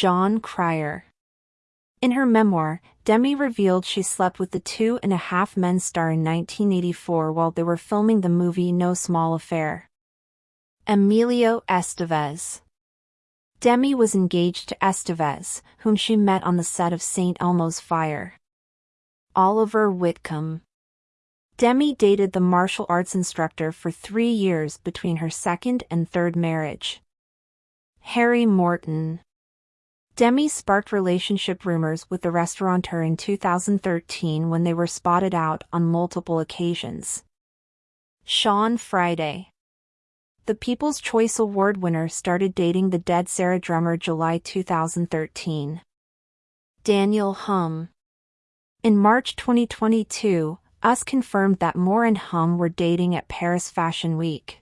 Jon Cryer. In her memoir, Demi revealed she slept with the Two and a Half Men star in 1984 while they were filming the movie No Small Affair. Emilio Estevez Demi was engaged to Estevez, whom she met on the set of St. Elmo's Fire. Oliver Whitcomb Demi dated the martial arts instructor for three years between her second and third marriage. Harry Morton Demi sparked relationship rumors with the restaurateur in 2013 when they were spotted out on multiple occasions. Sean Friday The People's Choice Award winner started dating the Dead Sara drummer July 2013. Daniel Humm In March 2022, US confirmed that Moore and Humm were dating at Paris Fashion Week.